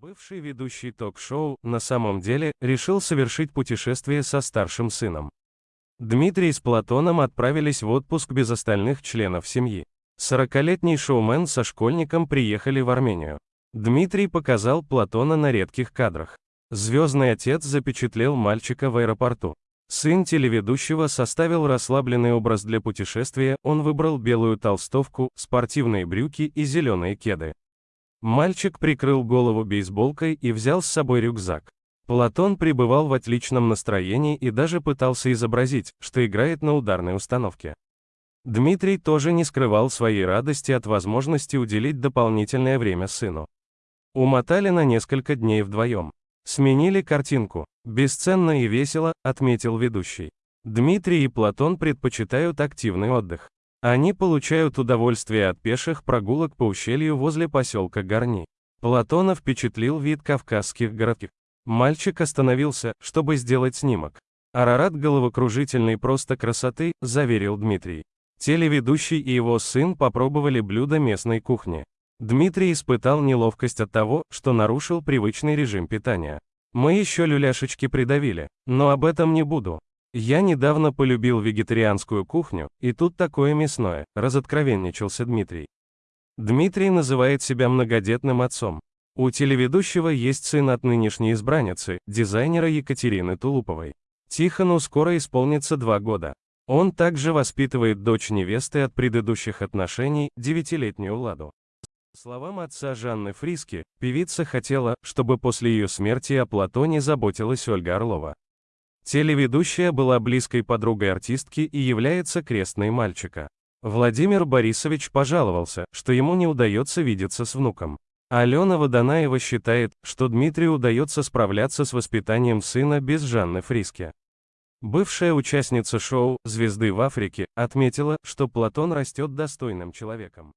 Бывший ведущий ток-шоу, на самом деле, решил совершить путешествие со старшим сыном. Дмитрий с Платоном отправились в отпуск без остальных членов семьи. Сорокалетний шоумен со школьником приехали в Армению. Дмитрий показал Платона на редких кадрах. Звездный отец запечатлел мальчика в аэропорту. Сын телеведущего составил расслабленный образ для путешествия, он выбрал белую толстовку, спортивные брюки и зеленые кеды. Мальчик прикрыл голову бейсболкой и взял с собой рюкзак. Платон пребывал в отличном настроении и даже пытался изобразить, что играет на ударной установке. Дмитрий тоже не скрывал своей радости от возможности уделить дополнительное время сыну. Умотали на несколько дней вдвоем. Сменили картинку. Бесценно и весело, отметил ведущий. Дмитрий и Платон предпочитают активный отдых. Они получают удовольствие от пеших прогулок по ущелью возле поселка Горни. Платона впечатлил вид кавказских городков. Мальчик остановился, чтобы сделать снимок. Арарат головокружительной просто красоты, заверил Дмитрий. Телеведущий и его сын попробовали блюда местной кухни. Дмитрий испытал неловкость от того, что нарушил привычный режим питания. Мы еще люляшечки придавили, но об этом не буду. Я недавно полюбил вегетарианскую кухню, и тут такое мясное, разоткровенничался Дмитрий. Дмитрий называет себя многодетным отцом. У телеведущего есть сын от нынешней избранницы, дизайнера Екатерины Тулуповой. Тихону скоро исполнится два года. Он также воспитывает дочь невесты от предыдущих отношений, девятилетнюю Ладу. Словам отца Жанны Фриски, певица хотела, чтобы после ее смерти о Платоне заботилась Ольга Орлова. Телеведущая была близкой подругой артистки и является крестной мальчика. Владимир Борисович пожаловался, что ему не удается видеться с внуком. Алена Водонаева считает, что Дмитрию удается справляться с воспитанием сына без Жанны Фриски. Бывшая участница шоу «Звезды в Африке» отметила, что Платон растет достойным человеком.